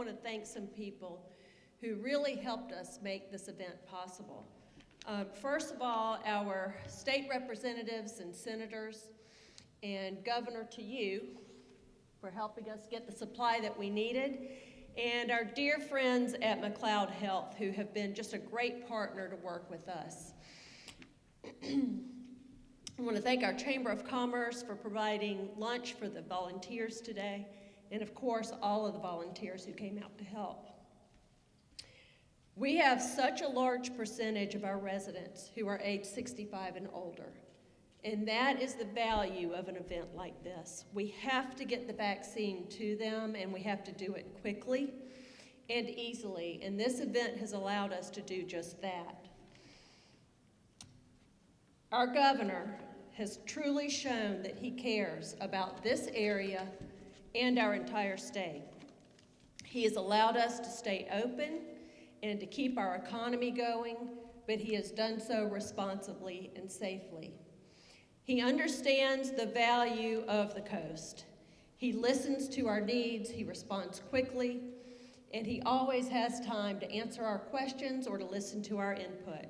want to thank some people who really helped us make this event possible. Um, first of all, our state representatives and senators, and governor to you for helping us get the supply that we needed, and our dear friends at McLeod Health who have been just a great partner to work with us. I want to thank our Chamber of Commerce for providing lunch for the volunteers today, and of course, all of the volunteers who came out to help. We have such a large percentage of our residents who are age 65 and older. And that is the value of an event like this. We have to get the vaccine to them, and we have to do it quickly and easily. And this event has allowed us to do just that. Our governor has truly shown that he cares about this area and our entire state. He has allowed us to stay open and to keep our economy going, but he has done so responsibly and safely. He understands the value of the coast. He listens to our needs, he responds quickly, and he always has time to answer our questions or to listen to our input.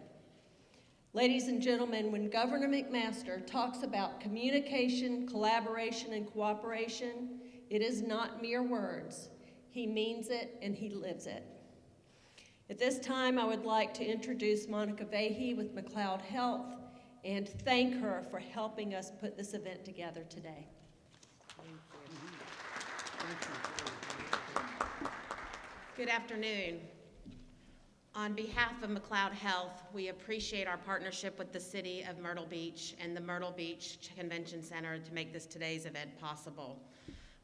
Ladies and gentlemen, when Governor McMaster talks about communication, collaboration, and cooperation, it is not mere words. He means it and he lives it. At this time, I would like to introduce Monica Vehige with McLeod Health and thank her for helping us put this event together today. Thank you. Good afternoon. On behalf of McLeod Health, we appreciate our partnership with the City of Myrtle Beach and the Myrtle Beach Convention Center to make this today's event possible.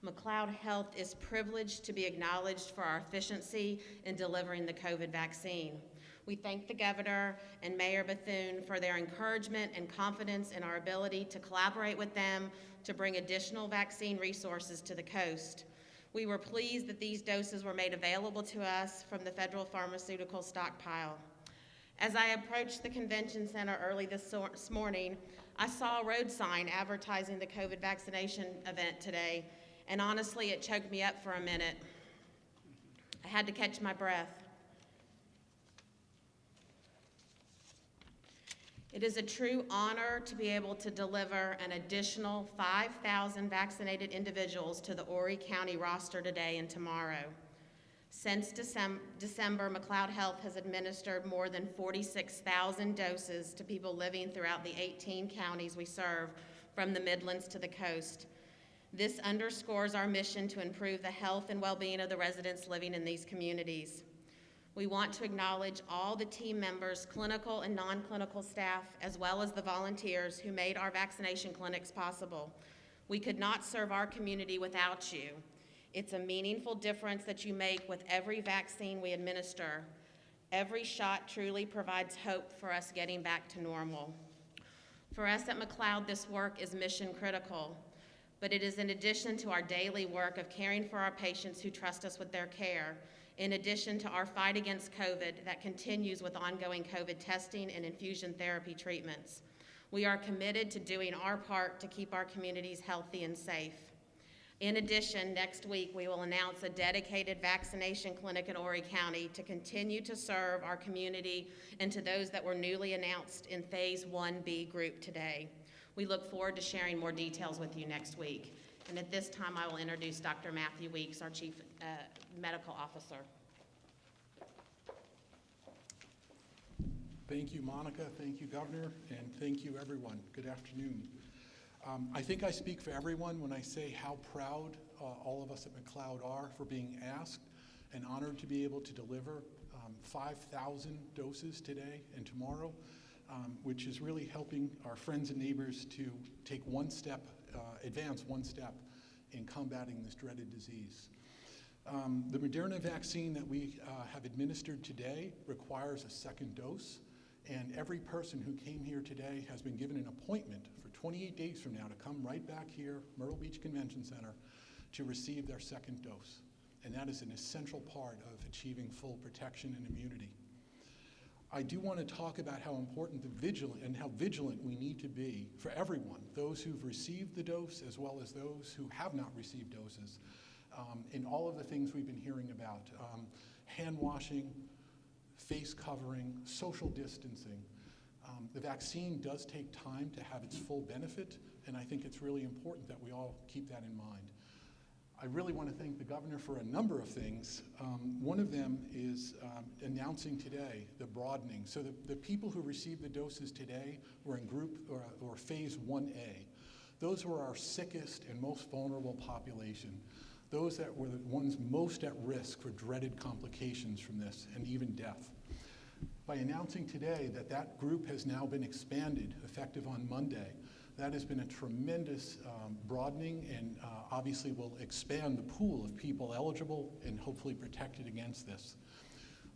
McLeod Health is privileged to be acknowledged for our efficiency in delivering the COVID vaccine. We thank the Governor and Mayor Bethune for their encouragement and confidence in our ability to collaborate with them to bring additional vaccine resources to the coast. We were pleased that these doses were made available to us from the federal pharmaceutical stockpile. As I approached the convention center early this, morning, I saw a road sign advertising the COVID vaccination event today, and honestly, it choked me up for a minute. I had to catch my breath. It is a true honor to be able to deliver an additional 5,000 vaccinated individuals to the Horry County roster today and tomorrow. Since December, December, McLeod Health has administered more than 46,000 doses to people living throughout the 18 counties we serve, from the Midlands to the coast. This underscores our mission to improve the health and well-being of the residents living in these communities. We want to acknowledge all the team members, clinical and non-clinical staff, as well as the volunteers who made our vaccination clinics possible. We could not serve our community without you. It's a meaningful difference that you make with every vaccine we administer. Every shot truly provides hope for us getting back to normal. For us at McLeod, this work is mission critical, but it is in addition to our daily work of caring for our patients who trust us with their care in addition to our fight against COVID that continues with ongoing COVID testing and infusion therapy treatments. We are committed to doing our part to keep our communities healthy and safe. In addition, next week we will announce a dedicated vaccination clinic in Horry County to continue to serve our community and to those that were newly announced in Phase 1B group today. We look forward to sharing more details with you next week. And at this time, I will introduce Dr. Matthew Weeks, our Chief uh, Medical Officer. Thank you, Monica. Thank you, Governor. And thank you, everyone. Good afternoon. Um, I think I speak for everyone when I say how proud uh, all of us at McLeod are for being asked and honored to be able to deliver um, 5,000 doses today and tomorrow, um, which is really helping our friends and neighbors to take one step uh, advance one step in combating this dreaded disease. Um, the Moderna vaccine that we uh, have administered today requires a second dose, and every person who came here today has been given an appointment for 28 days from now to come right back here, Myrtle Beach Convention Center, to receive their second dose. And that is an essential part of achieving full protection and immunity. I do want to talk about how important the vigilant and how vigilant we need to be for everyone, those who've received the dose as well as those who have not received doses, um, and all of the things we've been hearing about. Um, hand washing, face covering, social distancing. Um, the vaccine does take time to have its full benefit, and I think it's really important that we all keep that in mind. I really want to thank the governor for a number of things. Um, one of them is um, announcing today the broadening. So the, the people who received the doses today were in group or, or phase 1A. Those were our sickest and most vulnerable population. Those that were the ones most at risk for dreaded complications from this and even death. By announcing today that that group has now been expanded effective on Monday, that has been a tremendous um, broadening and uh, obviously will expand the pool of people eligible and hopefully protected against this.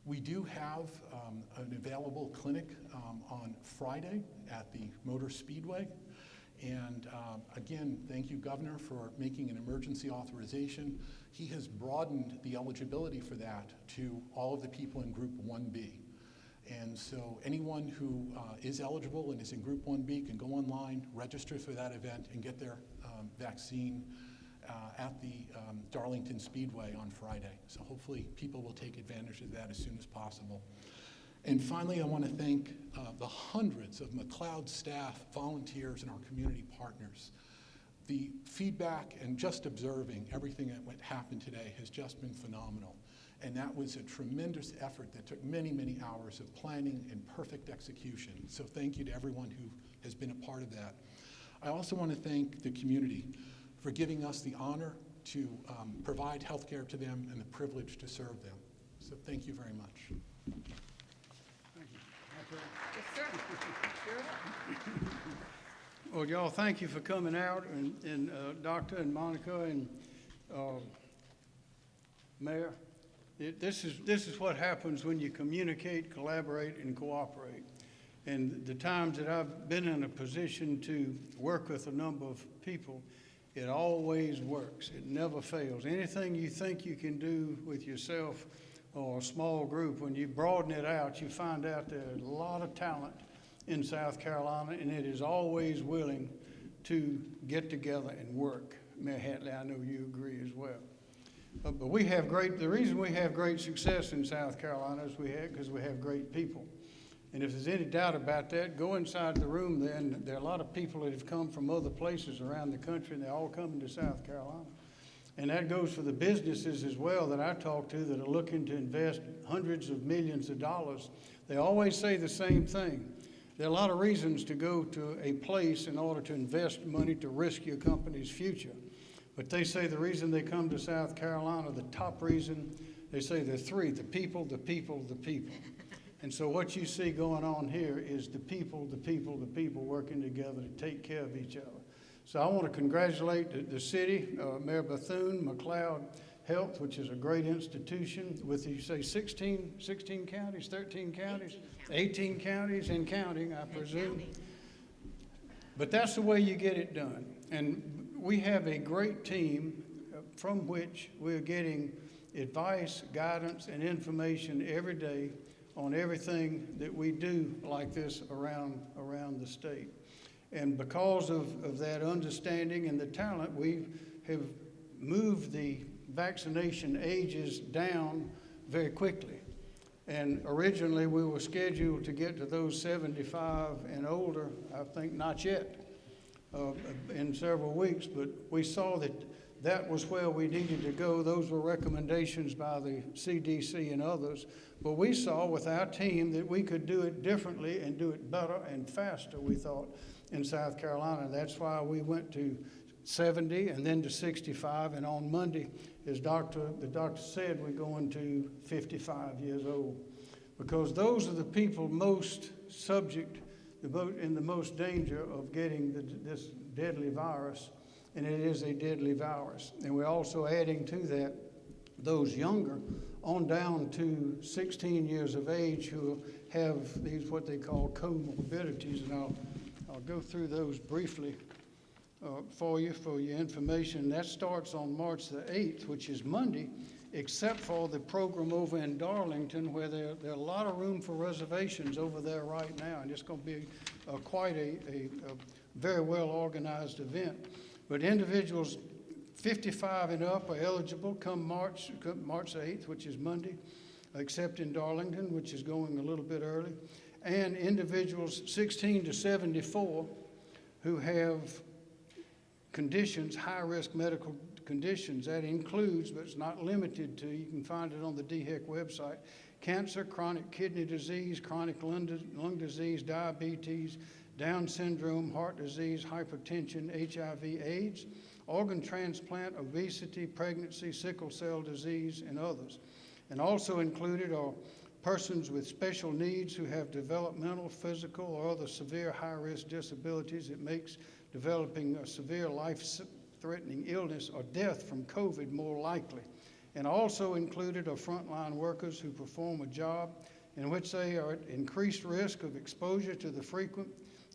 We do have um, an available clinic um, on Friday at the Motor Speedway. And um, again, thank you, Governor, for making an emergency authorization. He has broadened the eligibility for that to all of the people in Group 1B. And so anyone who uh, is eligible and is in Group 1B can go online, register for that event, and get their um, vaccine uh, at the um, Darlington Speedway on Friday. So hopefully people will take advantage of that as soon as possible. And finally, I want to thank uh, the hundreds of McLeod staff, volunteers, and our community partners. The feedback and just observing everything that happened today has just been phenomenal. And that was a tremendous effort that took many, many hours of planning and perfect execution. So thank you to everyone who has been a part of that. I also want to thank the community for giving us the honor to um, provide health care to them and the privilege to serve them. So thank you very much. Yes, sir. Well, y'all, thank you for coming out, and, and uh, Doctor and Monica and uh, Mayor. It- This is, this is what happens when you communicate, collaborate, and cooperate. And the times that I've been in a position to work with a number of people, it always works. It never fails. Anything you think you can do with yourself or a small group, when you broaden it out, you find out there's a lot of talent in South Carolina, and it is always willing to get together and work. Mayor Hatley, I know you agree as well. Uh, But we have great, the reason we have great success in South Carolina is we have, because we have great people. And if there's any doubt about that, go inside the room then. there are a lot of people that have come from other places around the country, and they're all coming to South Carolina. And that goes for the businesses as well that I talk to that are looking to invest hundreds of millions of dollars. They always say the same thing. There are a lot of reasons to go to a place in order to invest money to risk your company's future. But they say the reason they come to South Carolina, the top reason, they say there are three the people, the people, the people. And so what you see going on here is the people, the people, the people working together to take care of each other. So I want to congratulate the, the city, uh, Mayor Bethune, McLeod Health, which is a great institution with, you say 16, 16 counties, 13 counties? 18 counties and counting, I presume. But that's the way you get it done. And we have a great team uh, from which we're getting advice, guidance, and information every day on everything that we do like this around, around the state. And because of, of that understanding and the talent, we have moved the vaccination ages down very quickly. And originally, we were scheduled to get to those 75 and older, I think not yet, uh, in several weeks, but we saw that that was where we needed to go. Those were recommendations by the CDC and others. But we saw with our team that we could do it differently and do it better and faster, we thought, in South Carolina. That's why we went to 70 and then to 65. And on Monday, as doctor, the doctor said, we're going to 55 years old. Because those are the people most subject, in the most danger of getting the, this deadly virus. And it is a deadly virus. And we're also adding to that those younger on down to 16 years of age who have these what they call comorbidities. And I'll, I'll go through those briefly uh, for you, for your information. That starts on March the 8th, which is Monday, except for the program over in Darlington where there, there are a lot of room for reservations over there right now. And it's going to be uh, quite a, a, a very well organized event. But individuals 55 and up are eligible come March, come March 8th, which is Monday, except in Darlington, which is going a little bit early, and individuals 16 to 74 who have conditions, high-risk medical conditions. That includes, but it's not limited to, you can find it on the DHEC website, cancer, chronic kidney disease, chronic lung, disease, diabetes, Down syndrome, heart disease, hypertension, HIV, AIDS, organ transplant, obesity, pregnancy, sickle cell disease, and others. And also included are persons with special needs who have developmental, physical, or other severe high-risk disabilities It makes developing a severe life-threatening illness or death from COVID more likely. And also included are frontline workers who perform a job in which they are at increased risk of exposure to the frequent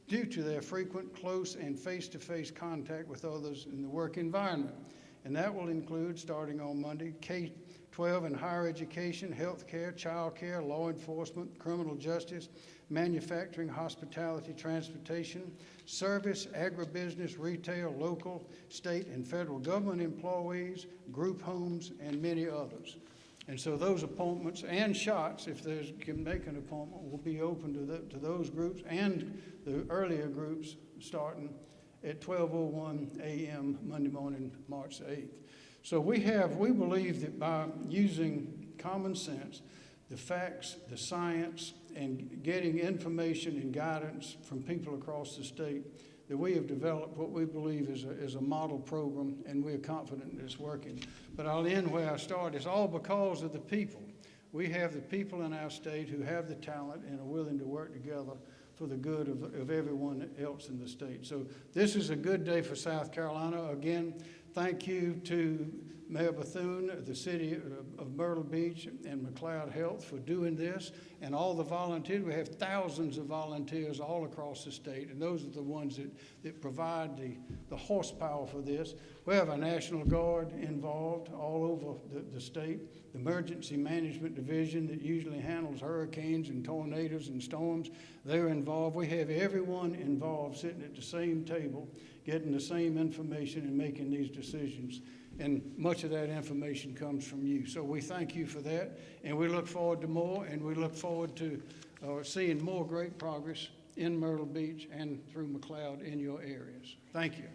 due to their frequent, close, and face-to-face contact with others in the work environment. And that will include, starting on Monday, K-12 and higher education, healthcare, childcare, law enforcement, criminal justice, manufacturing, hospitality, transportation, service, agribusiness, retail, local, state, and federal government employees, group homes, and many others. And so those appointments and shots, if there's, can make an appointment, will be open to the, to those groups and the earlier groups starting at 12:01 a.m. Monday morning, March 8th. So we have, we believe that by using common sense, the facts, the science, and getting information and guidance from people across the state, that we have developed what we believe is a, is a model program, and we're confident it's working. But I'll end where I started. It's all because of the people. We have the people in our state who have the talent and are willing to work together for the good of, of everyone else in the state. So this is a good day for South Carolina. Again, thank you to Mayor Bethune, the city of- Myrtle Beach, and McLeod Health for doing this, and all the volunteers. We have thousands of volunteers all across the state, and those are the ones that, that provide the, the horsepower for this. We have a National Guard involved all over the, the state, the Emergency Management Division that usually handles hurricanes and tornadoes and storms. They're involved. We have everyone involved sitting at the same table, getting the same information and making these decisions. And much of that information comes from you. So we thank you for that, and we look forward to more, and we look forward to uh, seeing more great progress in Myrtle Beach and through McLeod in your areas. Thank you.